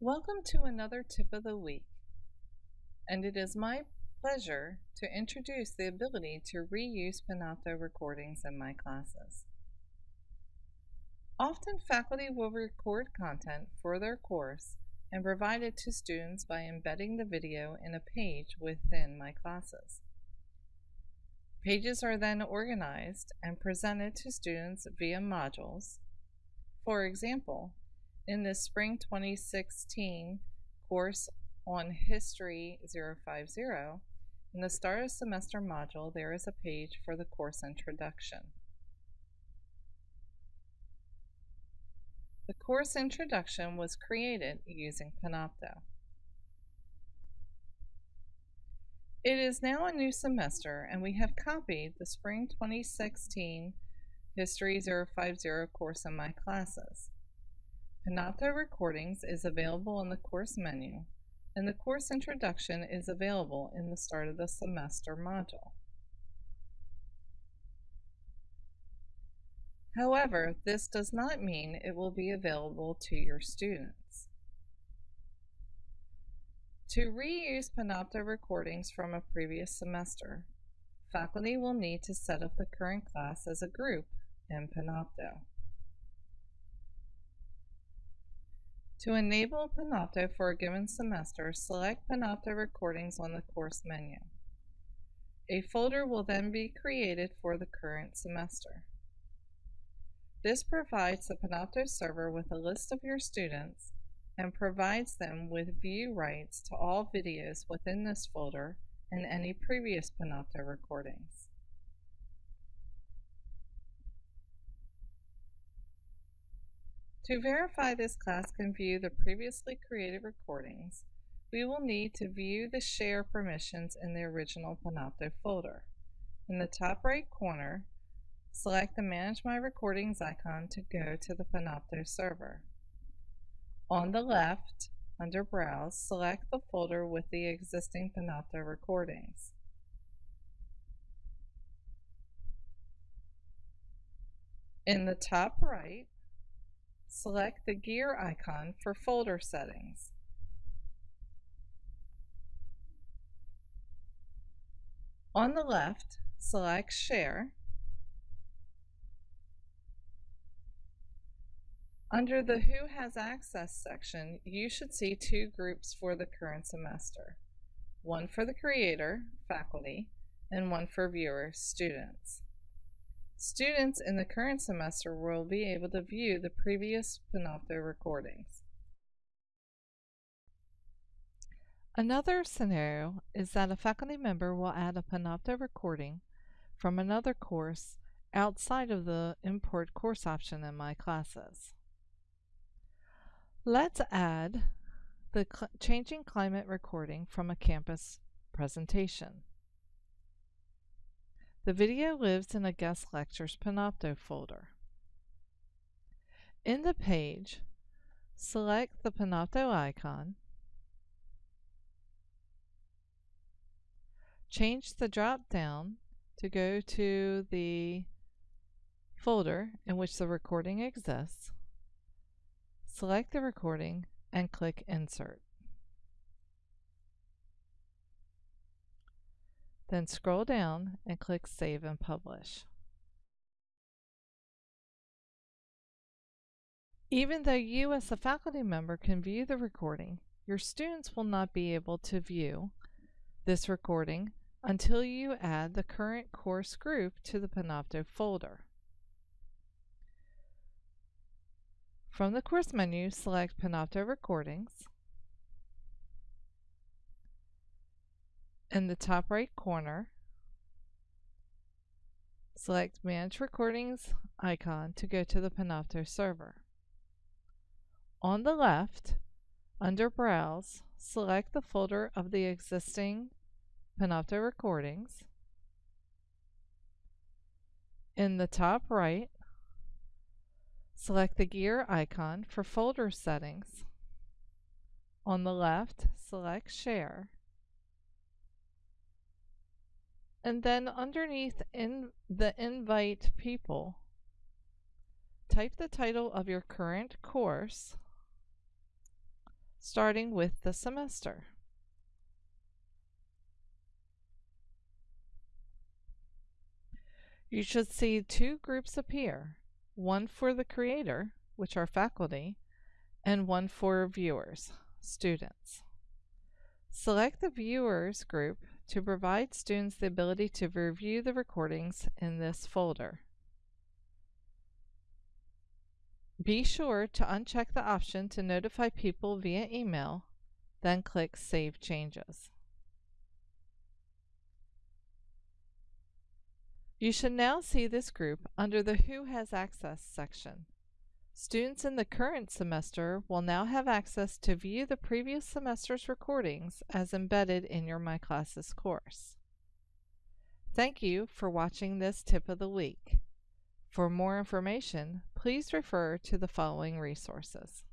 Welcome to another tip of the week. And it is my pleasure to introduce the ability to reuse Panopto recordings in my classes. Often faculty will record content for their course and provide it to students by embedding the video in a page within my classes. Pages are then organized and presented to students via modules. For example, in the spring 2016 course on History 050, in the start of semester module, there is a page for the course introduction. The course introduction was created using Panopto. It is now a new semester and we have copied the spring 2016 History 050 course in my classes. Panopto Recordings is available in the course menu and the course introduction is available in the start of the semester module. However, this does not mean it will be available to your students. To reuse Panopto recordings from a previous semester, faculty will need to set up the current class as a group in Panopto. To enable Panopto for a given semester, select Panopto recordings on the course menu. A folder will then be created for the current semester. This provides the Panopto server with a list of your students and provides them with view rights to all videos within this folder and any previous Panopto recordings. To verify this class can view the previously created recordings, we will need to view the share permissions in the original Panopto folder. In the top right corner, Select the Manage My Recordings icon to go to the Panopto server. On the left, under Browse, select the folder with the existing Panopto recordings. In the top right, select the gear icon for folder settings. On the left, select Share Under the Who Has Access section, you should see two groups for the current semester. One for the creator, faculty, and one for viewers, students. Students in the current semester will be able to view the previous Panopto recordings. Another scenario is that a faculty member will add a Panopto recording from another course outside of the Import Course option in My Classes. Let's add the changing climate recording from a campus presentation. The video lives in a guest lectures Panopto folder. In the page, select the Panopto icon, change the drop down to go to the folder in which the recording exists, Select the recording and click Insert. Then scroll down and click Save and Publish. Even though you as a faculty member can view the recording, your students will not be able to view this recording until you add the current course group to the Panopto folder. From the course menu, select Panopto Recordings. In the top right corner, select Manage Recordings icon to go to the Panopto server. On the left, under Browse, select the folder of the existing Panopto recordings. In the top right, Select the gear icon for folder settings. On the left, select Share. And then underneath in the Invite People, type the title of your current course, starting with the semester. You should see two groups appear, one for the creator, which are faculty, and one for viewers, students. Select the viewers group to provide students the ability to review the recordings in this folder. Be sure to uncheck the option to notify people via email, then click Save Changes. You should now see this group under the Who Has Access section. Students in the current semester will now have access to view the previous semester's recordings as embedded in your My Classes course. Thank you for watching this tip of the week. For more information, please refer to the following resources.